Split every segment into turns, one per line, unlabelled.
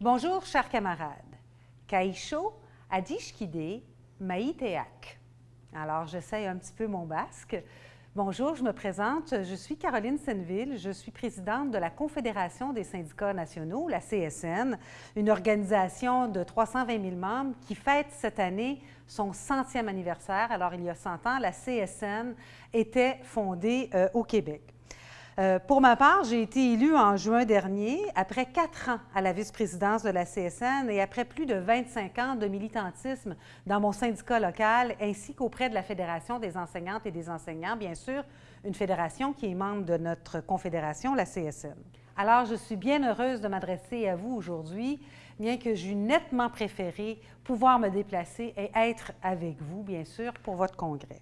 Bonjour, chers camarades. Kaisho, Adishkide, Maïteak. Alors, j'essaye un petit peu mon basque. Bonjour, je me présente. Je suis Caroline Senneville. Je suis présidente de la Confédération des syndicats nationaux, la CSN, une organisation de 320 000 membres qui fête cette année son centième anniversaire. Alors, il y a 100 ans, la CSN était fondée euh, au Québec. Euh, pour ma part, j'ai été élue en juin dernier, après quatre ans à la vice-présidence de la CSN et après plus de 25 ans de militantisme dans mon syndicat local, ainsi qu'auprès de la Fédération des enseignantes et des enseignants, bien sûr, une fédération qui est membre de notre confédération, la CSN. Alors, je suis bien heureuse de m'adresser à vous aujourd'hui, bien que j'eus nettement préféré pouvoir me déplacer et être avec vous, bien sûr, pour votre congrès.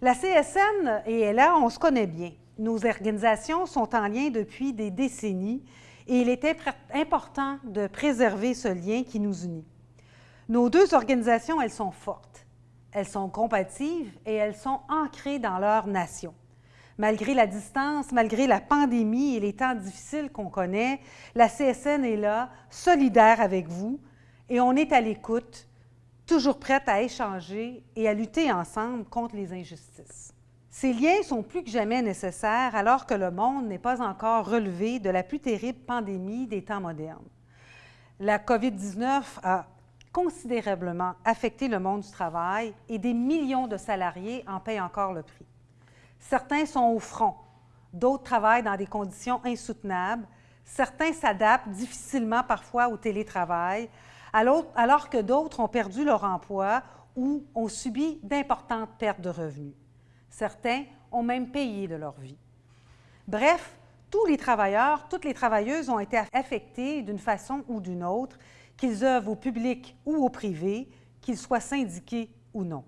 La CSN et là, on se connaît bien. Nos organisations sont en lien depuis des décennies et il était important de préserver ce lien qui nous unit. Nos deux organisations, elles sont fortes, elles sont compatibles et elles sont ancrées dans leur nation. Malgré la distance, malgré la pandémie et les temps difficiles qu'on connaît, la CSN est là, solidaire avec vous, et on est à l'écoute, toujours prête à échanger et à lutter ensemble contre les injustices. Ces liens sont plus que jamais nécessaires alors que le monde n'est pas encore relevé de la plus terrible pandémie des temps modernes. La COVID-19 a considérablement affecté le monde du travail et des millions de salariés en paient encore le prix. Certains sont au front, d'autres travaillent dans des conditions insoutenables, certains s'adaptent difficilement parfois au télétravail, alors que d'autres ont perdu leur emploi ou ont subi d'importantes pertes de revenus. Certains ont même payé de leur vie. Bref, tous les travailleurs, toutes les travailleuses ont été affectés d'une façon ou d'une autre, qu'ils œuvrent au public ou au privé, qu'ils soient syndiqués ou non.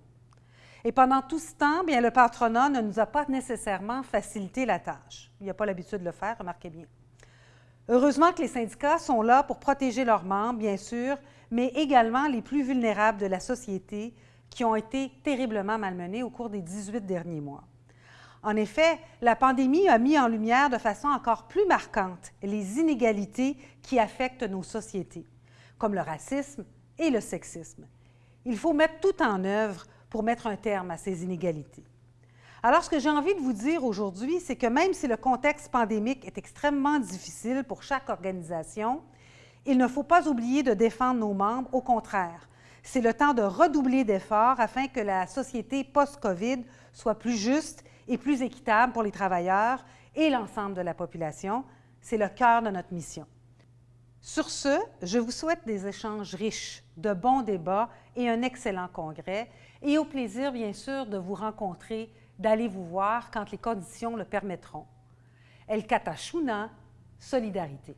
Et pendant tout ce temps, bien, le patronat ne nous a pas nécessairement facilité la tâche. Il n'y a pas l'habitude de le faire, remarquez bien. Heureusement que les syndicats sont là pour protéger leurs membres, bien sûr, mais également les plus vulnérables de la société, qui ont été terriblement malmenés au cours des 18 derniers mois. En effet, la pandémie a mis en lumière de façon encore plus marquante les inégalités qui affectent nos sociétés, comme le racisme et le sexisme. Il faut mettre tout en œuvre pour mettre un terme à ces inégalités. Alors, ce que j'ai envie de vous dire aujourd'hui, c'est que même si le contexte pandémique est extrêmement difficile pour chaque organisation, il ne faut pas oublier de défendre nos membres, au contraire, c'est le temps de redoubler d'efforts afin que la société post-COVID soit plus juste et plus équitable pour les travailleurs et l'ensemble de la population. C'est le cœur de notre mission. Sur ce, je vous souhaite des échanges riches, de bons débats et un excellent congrès, et au plaisir, bien sûr, de vous rencontrer, d'aller vous voir quand les conditions le permettront. El Katashuna, solidarité.